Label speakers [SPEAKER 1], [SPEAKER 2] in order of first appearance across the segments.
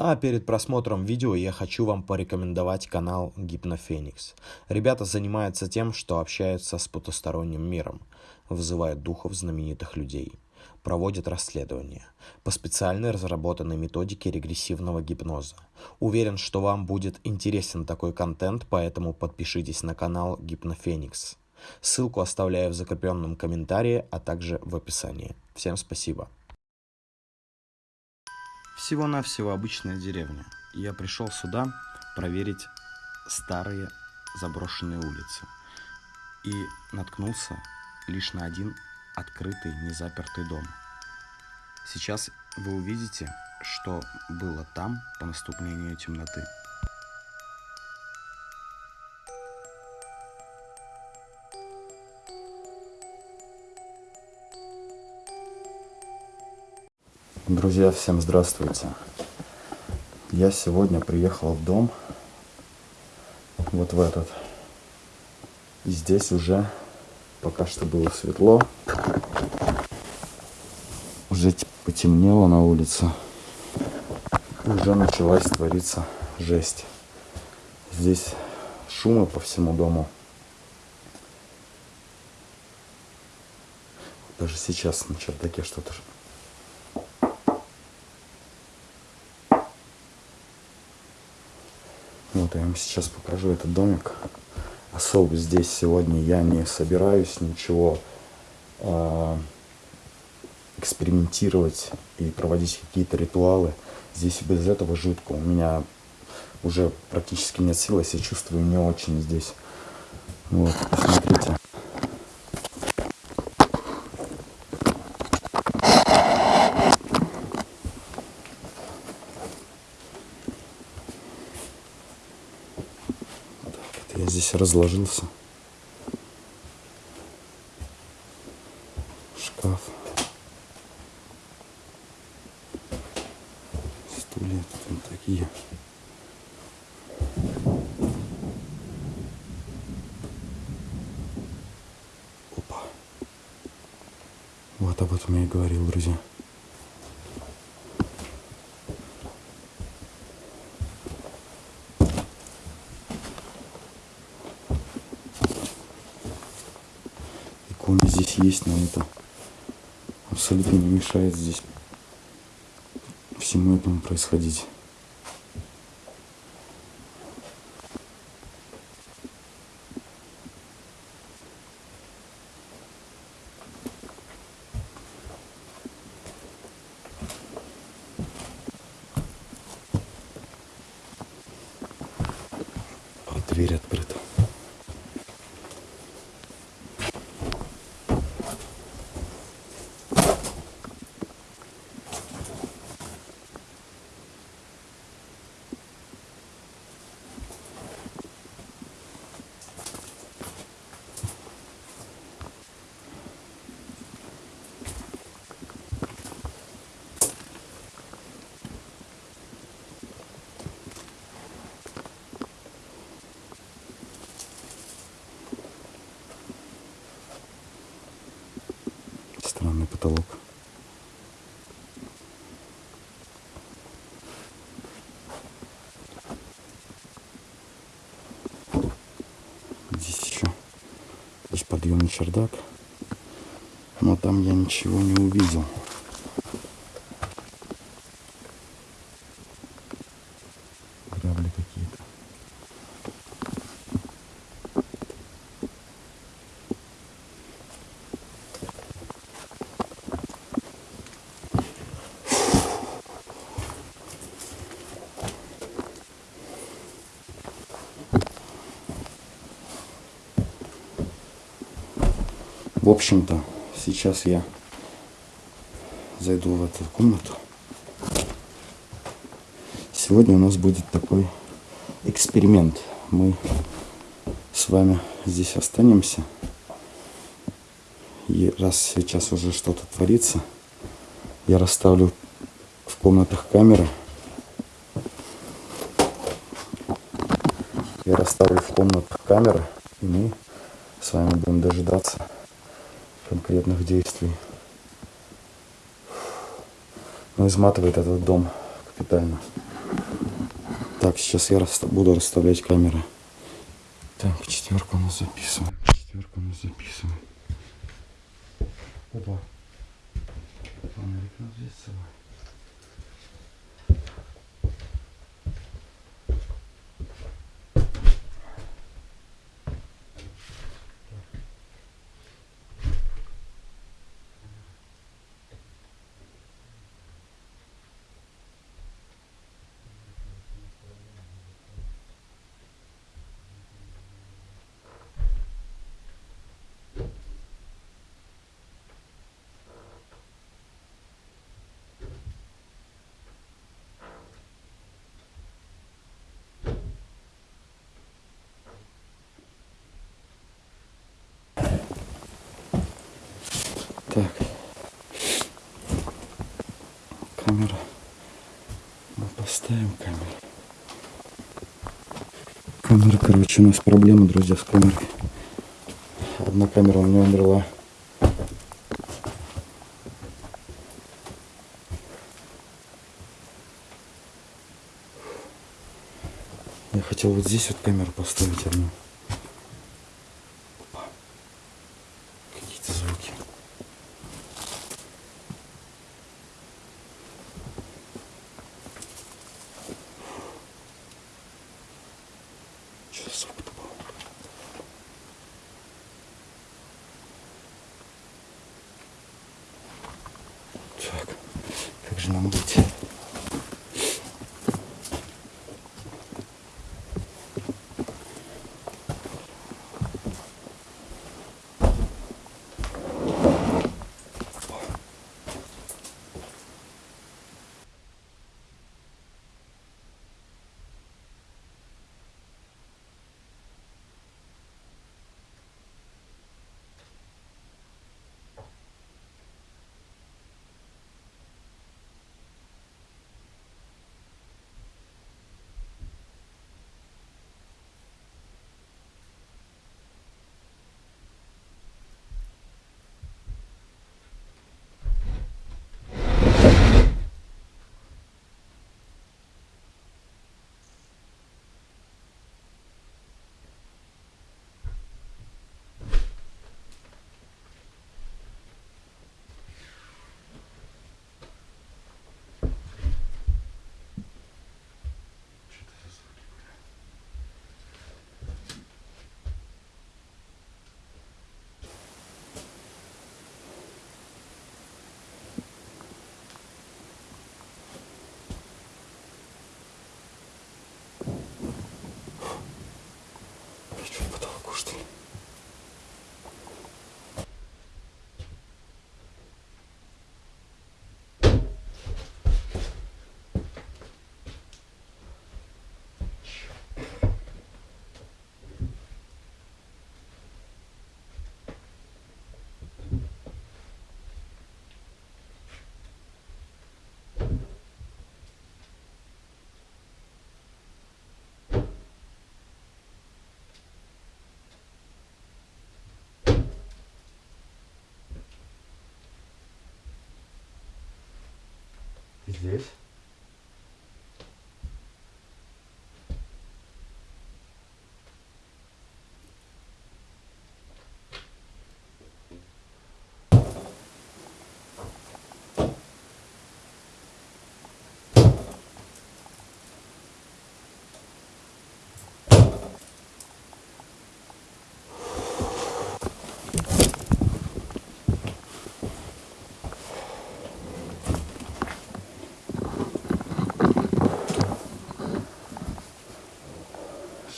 [SPEAKER 1] А перед просмотром видео я хочу вам порекомендовать канал Гипнофеникс. Ребята занимаются тем, что общаются с потусторонним миром, вызывают духов знаменитых людей, проводят расследования по специально разработанной методике регрессивного гипноза. Уверен, что вам будет интересен такой контент, поэтому подпишитесь на канал Гипнофеникс. Ссылку оставляю в закрепленном комментарии, а также в описании. Всем спасибо. Всего-навсего обычная деревня. Я пришел сюда проверить старые заброшенные улицы. И наткнулся лишь на один открытый, незапертый дом. Сейчас вы увидите, что было там по наступлению темноты. Друзья, всем здравствуйте. Я сегодня приехал в дом, вот в этот. И здесь уже пока что было светло. Уже потемнело на улице. Уже началась твориться жесть. Здесь шумы по всему дому. Даже сейчас на чердаке что-то Вот я вам сейчас покажу этот домик. Особо здесь сегодня я не собираюсь ничего э, экспериментировать и проводить какие-то ритуалы. Здесь без этого жутко. У меня уже практически нет сил, я себя чувствую не очень здесь. Вот, посмотрите. Я здесь разложился. Шкаф. Стулья тут такие. Опа. Вот об этом я и говорил, друзья. иконы здесь есть, но это абсолютно не мешает здесь всему этому происходить. Вот дверь открыта. Странный потолок. Здесь еще есть подъемный чердак. Но там я ничего не увидел. Грабли какие-то. В общем-то, сейчас я зайду в эту комнату. Сегодня у нас будет такой эксперимент. Мы с вами здесь останемся. И раз сейчас уже что-то творится, я расставлю в комнатах камеры. Я расставлю в комнатах камеры, и мы с вами будем дожидаться конкретных действий. Но изматывает этот дом капитально. Так, сейчас я буду расставлять камеры. Так, четверку нас записываем. Четверку нас записываем. Опа. Фонарик надо с собой. Так. Камера. Мы поставим камеру. Камера, короче, у нас проблемы, друзья, с камерой. Одна камера у меня умерла. Я хотел вот здесь вот камеру поставить одну. Опа. Какие-то звуки. Что за звук-то был? Так, как же Ты здесь?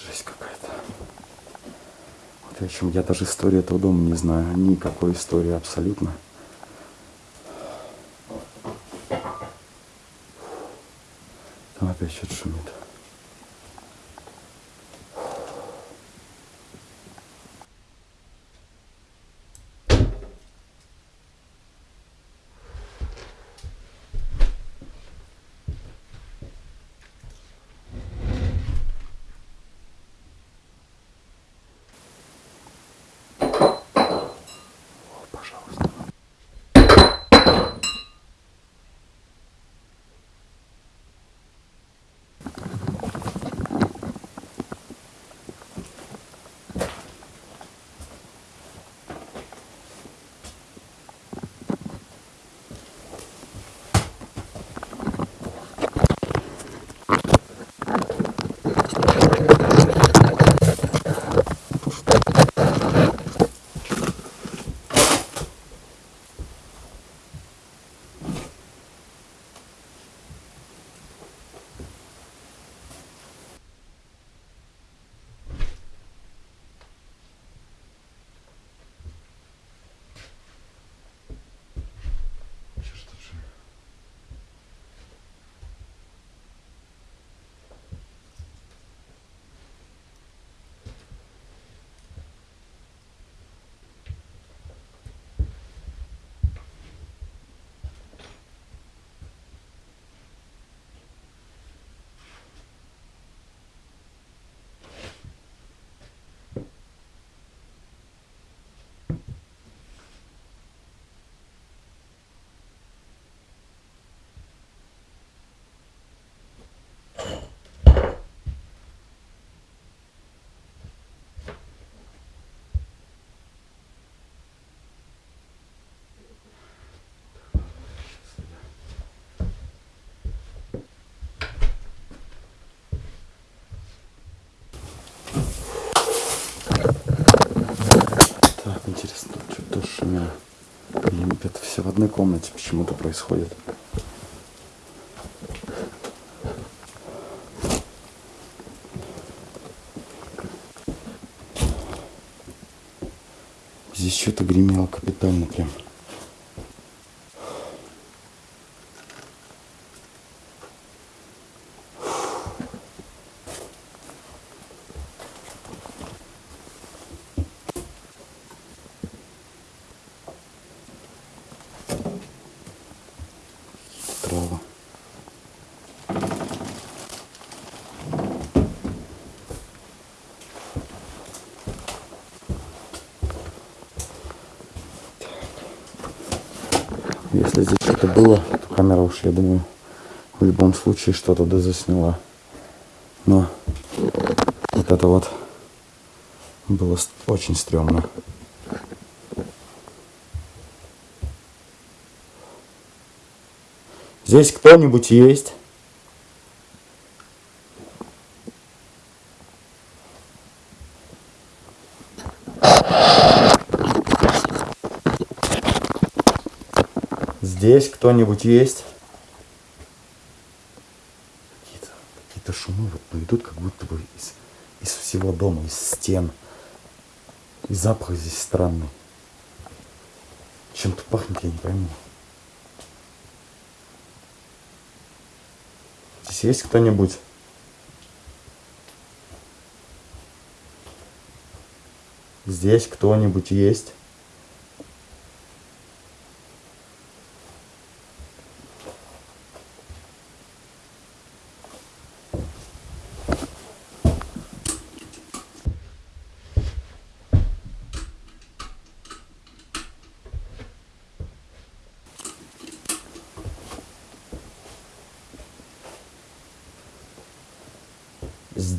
[SPEAKER 1] Жесть какая-то. Вот в общем, я даже историю этого дома не знаю. Никакой истории абсолютно. Там опять что-то шумит. Одной комнате почему-то происходит. Здесь что-то гремело капитально прям. Здесь что-то было, камера уж, я думаю, в любом случае что-то да засняла. Но вот это вот было очень стрёмно. Здесь кто-нибудь есть? Здесь кто-нибудь есть? Какие-то какие шумы вот, ну, идут как будто бы из, из всего дома, из стен. И запах здесь странный. Чем-то пахнет, я не пойму. Здесь есть кто-нибудь? Здесь кто-нибудь есть?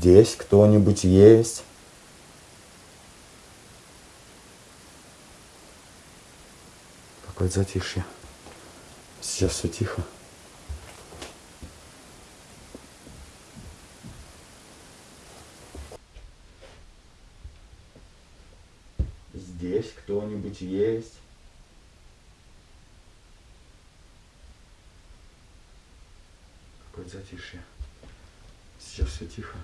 [SPEAKER 1] Здесь кто-нибудь есть? Какое затишье. Сейчас все тихо. Здесь кто-нибудь есть? Какое затишье. Сейчас все тихо.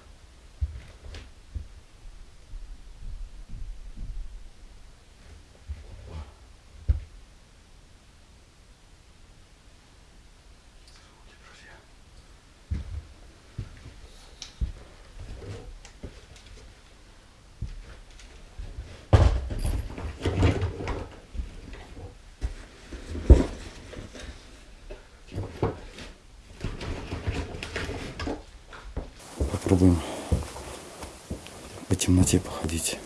[SPEAKER 1] Звуки, друзья. Попробуем по темноте походить.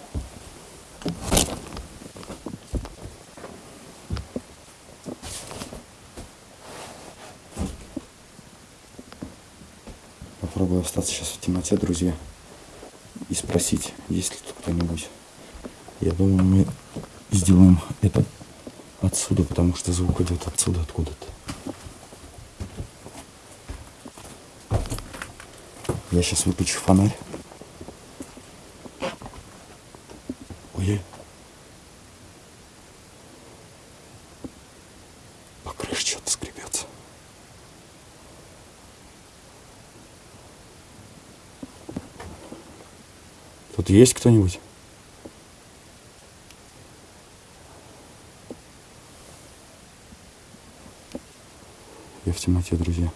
[SPEAKER 1] Попробую остаться сейчас в темноте, друзья, и спросить, есть ли тут кто-нибудь. Я думаю, мы сделаем это отсюда, потому что звук идет отсюда, откуда-то. Я сейчас выключу фонарь. Ой. По крыше что-то скребется. Тут есть кто-нибудь? Я в темноте, друзья.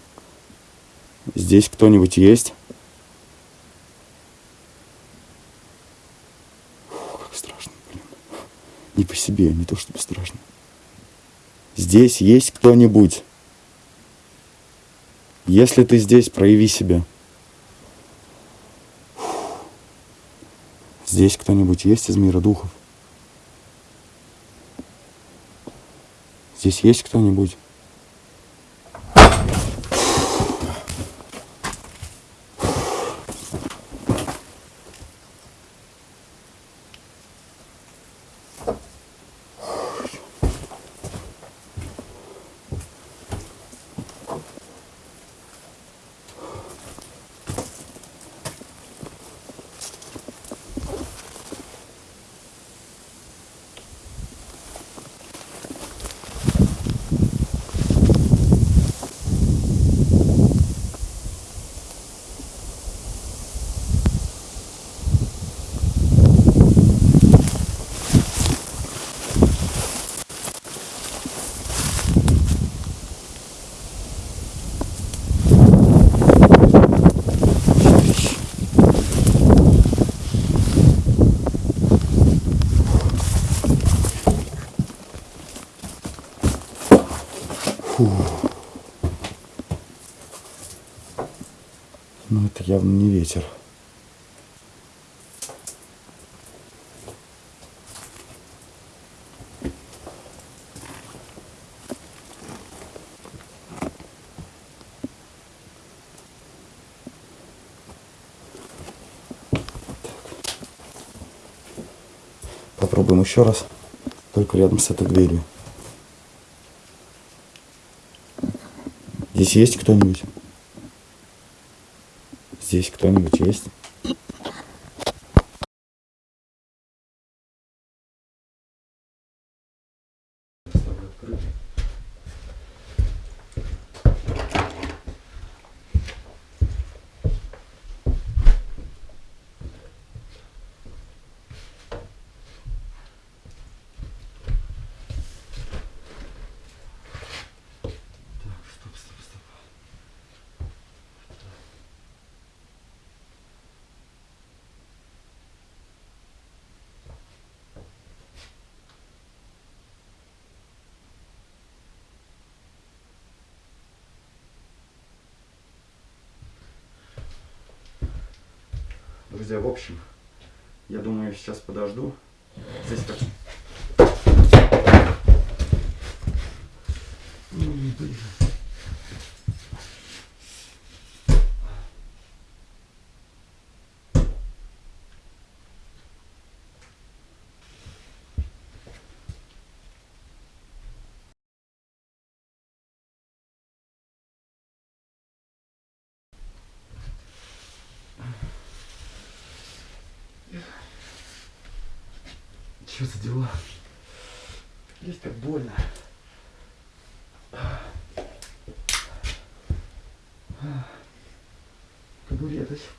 [SPEAKER 1] Здесь кто-нибудь есть? Фу, как страшно, блин. Не по себе, не то чтобы страшно. Здесь есть кто-нибудь? Если ты здесь, прояви себя. Здесь кто-нибудь есть из мира духов? Здесь есть кто-нибудь? Фу. Ну это явно не ветер. Попробуем еще раз. Только рядом с этой дверью. Здесь есть кто-нибудь? Здесь кто-нибудь есть? Друзья, в общем, я думаю, сейчас подожду. Здесь как... М, блин. Что за дела? Есть как больно. Табуреточка.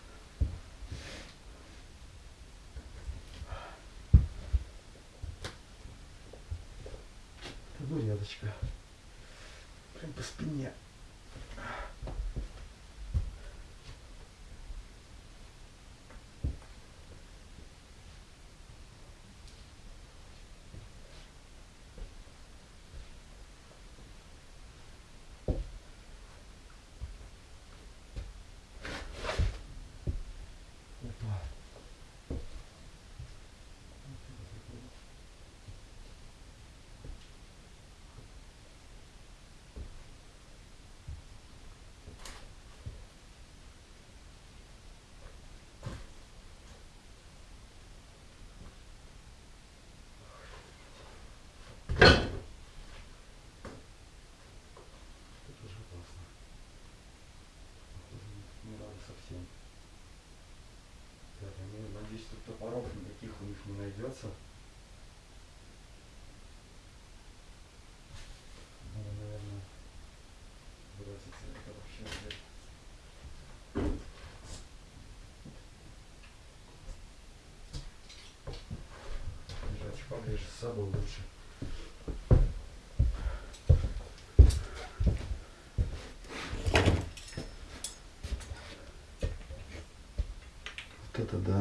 [SPEAKER 1] Табуреточка. Прям по спине. Опа. Это уже опасно. Не надо совсем. Так, я ну, надеюсь, тут топоров никаких у найдется. Надо, наверное, броситься это вообще. Держать поближе с собой лучше. Вот это да.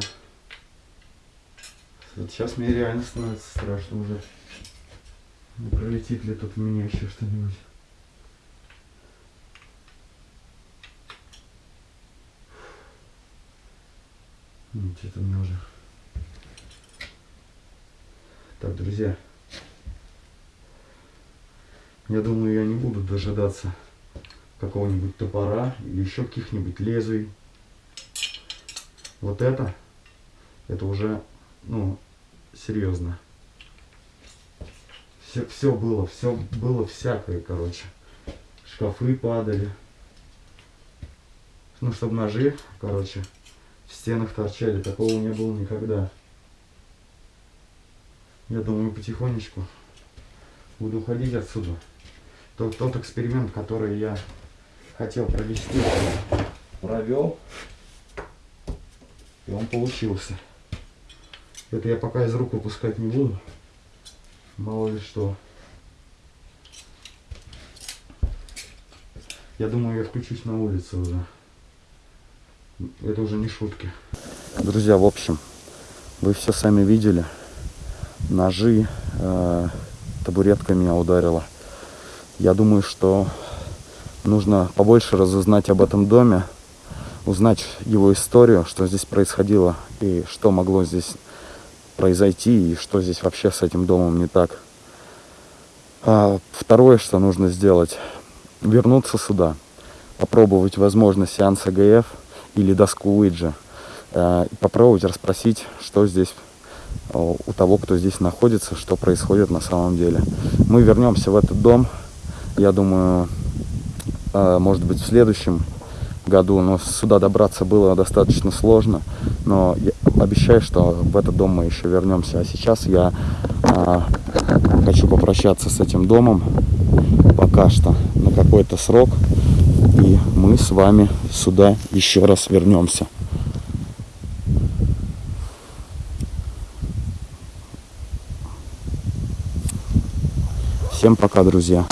[SPEAKER 1] Сейчас мне реально становится страшно уже. Не пролетит ли тут у меня еще что-нибудь. Ну, Что-то мне уже. Так, друзья. Я думаю, я не буду дожидаться какого-нибудь топора или еще каких-нибудь лезвий. Вот это, это уже, ну, серьезно. Все, все было, все было всякое, короче. Шкафы падали. Ну, чтобы ножи, короче, в стенах торчали. Такого не было никогда. Я думаю, потихонечку буду уходить отсюда. Тот, тот эксперимент, который я хотел провести, провел. И он получился. Это я пока из рук выпускать не буду. Мало ли что. Я думаю, я включусь на улице уже. Это уже не шутки. Друзья, в общем, вы все сами видели. Ножи, э, табуретка меня ударила. Я думаю, что нужно побольше разузнать об этом доме, узнать его историю, что здесь происходило и что могло здесь произойти и что здесь вообще с этим домом не так. А второе, что нужно сделать, вернуться сюда, попробовать возможно сеанс АГФ или доску Уиджи, э, попробовать расспросить, что здесь у того, кто здесь находится, что происходит на самом деле. Мы вернемся в этот дом, я думаю, э, может быть, в следующем году, но сюда добраться было достаточно сложно. Но я обещаю, что в этот дом мы еще вернемся. А сейчас я а, хочу попрощаться с этим домом пока что на какой-то срок. И мы с вами сюда еще раз вернемся. Всем пока, друзья.